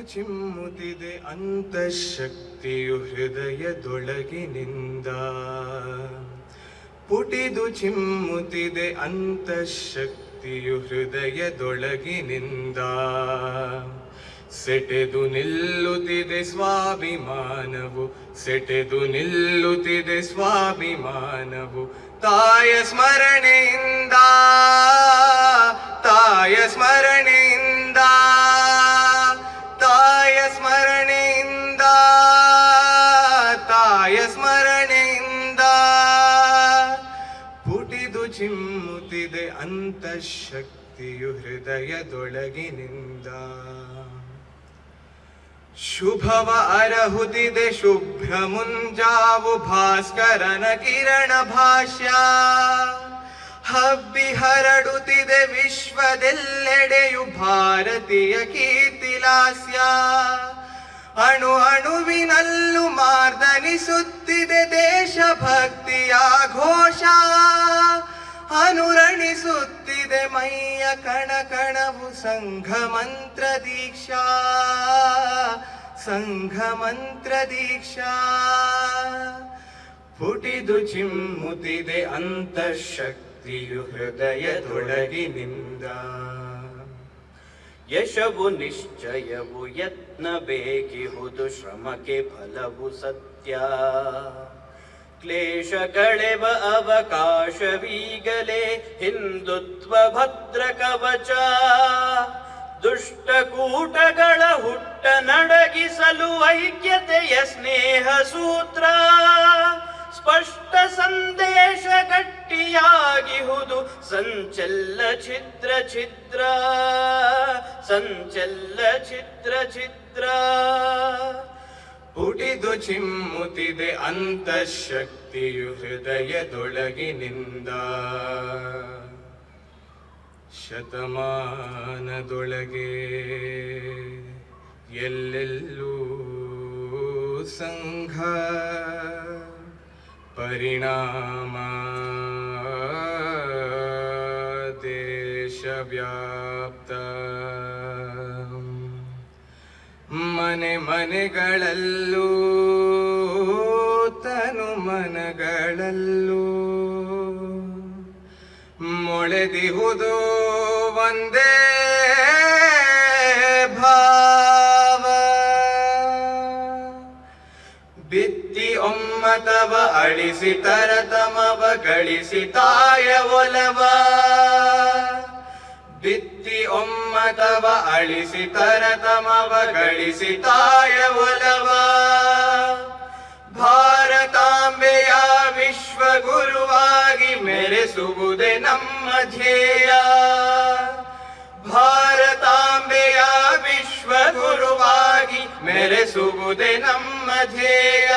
ಚಿಮ್ಮುತ್ತಿದೆ ಅಂತಃಶಕ್ತಿಯು ಹೃದಯದೊಳಗಿನಿಂದ. ಪುಟಿದು ಚಿಮ್ಮುತ್ತಿದೆ ಅಂತಃಶಕ್ತಿಯು ಹೃದಯದೊಳಗಿನಿಂದ. ಸೆಟೆದು ನಿಲ್ಲುತ್ತಿದೆ ಸ್ವಾಭಿಮಾನವು, ಸೆಟೆದು ನಿಲ್ಲುತ್ತಿದೆ ಸ್ವಾಭಿಮಾನವು ತಾಯ ಸ್ಮರಣೆಯಿಂದ. ಚಿಮ್ಮುತ್ತಿದೆ ಅಂತಃಶಕ್ತಿಯು ಹೃದಯದೊಳಗಿನಿಂದ. ಶುಭವ ಅರಹುತಿದೆ ಶುಭ್ರ ಮುಂಜಾವು ಭಾಸ್ಕರನ ಕಿರಣ ಭಾಷ್ಯ. ಹಬ್ಬಿ ಹರಡುತ್ತಿದೆ ವಿಶ್ವದೆಲ್ಲೆಡೆಯು ಭಾರತೀಯ ಕೀರ್ತಿಲಾಸ್ಯ. ಅಣು ಅಣುವಿನಲ್ಲೂ ಮಾರ್ದನಿಸುತ್ತಿದೆ ದೇಶಭಕ್ತಿಯ ಅನುರಣಿಸುತ್ತಿದೆ ಮೈಯ ಕಣ ಕಣವು ಸಂಘ ಮಂತ್ರ ದೀಕ್ಷಾ ಸಂಘ ಮಂತ್ರ ದೀಕ್ಷಾ ಪುಟಿದು ಚಿಮ್ಮುತ್ತಿದೆ ಅಂತಃಶಕ್ತಿಯು ಹೃದಯದೊಳಗಿನಿಂದ ಯಶವು ನಿಶ್ಚಯವು ಯತ್ನ ಬೇಕಿಹುದು ಶ್ರಮಕ್ಕೆ ಫಲವು ಸತ್ಯ ಕ್ಲೇಶ ಕಳೆವ ಅವಕಾಶವೀಗಲೇ ಹಿಂದುತ್ವ ಭದ್ರ ಕವಚ ದುಷ್ಟಕೂಟಗಳ ಹುಟ್ಟ ನಡಗಿಸಲು ಐಕ್ಯತೆಯ ಸ್ನೇಹ ಸೂತ್ರ ಸ್ಪಷ್ಟ ಸಂದೇಶ ಗಟ್ಟಿಯಾಗಿಹುದು ಸಂಚಲ್ಲ ಛಿದ್ರ ಛಿದ್ರ ಸಂಚಲ್ಲ ಛಿದ್ರ ಛಿದ್ರ ಪುಟಿದು ಚಿಮ್ಮುತ್ತಿದೆ ಅಂತಃಶಕ್ತಿಯು ಹೃದಯದೊಳಗಿನಿಂದ. ಶತಮಾನದೊಳಗೆ ಎಲ್ಲೆಲ್ಲೂ ಸಂಘ ಪರಿಣಾಮ ದೇಶವ್ಯಾಪ್ತ ಮನೆ ಮನೆಗಳಲ್ಲೂ ತನು ಮನಗಳಲ್ಲೂ. ಮೊಳೆದಿಹುದು ಒಂದೇ ಭಾವ. ಬಿತ್ತಿ ಒಮ್ಮತವ ಅಳಿಸಿ ತರತಮವ ಗಳಿಸಿ ತಾಯ ಒಲವ. ಬಿತ್ತಿ ಒಮ್ಮತವ ಅಳಿಸಿ ತರತಮವ ಗಳಿಸಿ ತಾಯ ಒಲವ ಭಾರತಾಂಬೆಯ ವಿಶ್ವಗುರುವಾಗಿ ಮೆರೆಸುವುದೇ ನಮ್ಮ ಧ್ಯೇಯ ಭಾರತಾಂಬೆಯ ವಿಶ್ವಗುರುವಾಗಿ ಮೆರೆಸುವುದೇ ನಮ್ಮ ಧ್ಯೇಯ